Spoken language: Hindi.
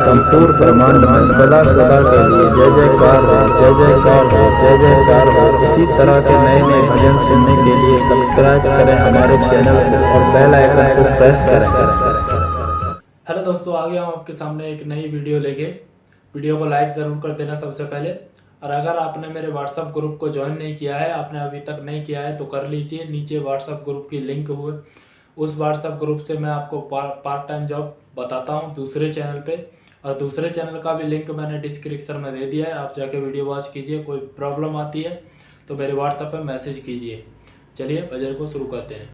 संपूर्ण ब्रह्मांड में सदा सदा के लिए जय जयकार हो जय जयकार हो जय जयकार। हो इसी तरह के नए नए भजन सुनने के लिए सब्सक्राइब करें हमारे चैनल को और बेल आइकन को प्रेस करें। हेलो दोस्तों, आ गया हूँ आपके सामने एक नई वीडियो लेके। वीडियो को लाइक ज़रूर कर देना सबसे पहले। और अगर आपने मेरे व्हाट्सअप ग्रुप को ज्वाइन नहीं किया है, आपने अभी तक नहीं किया है तो कर लीजिए। नीचे व्हाट्सअप ग्रुप की लिंक हुए। उस व्हाट्सअप ग्रुप से मैं आपको पार्ट टाइम जॉब बताता हूँ, दूसरे चैनल पे। और दूसरे चैनल का भी लिंक मैंने डिस्क्रिप्शन में दे दिया है, आप जाके वीडियो वॉच कीजिए, कोई प्रॉब्लम आती है तो मेरे व्हाट्सएप पर मैसेज कीजिए। चलिए बजट को शुरू करते हैं।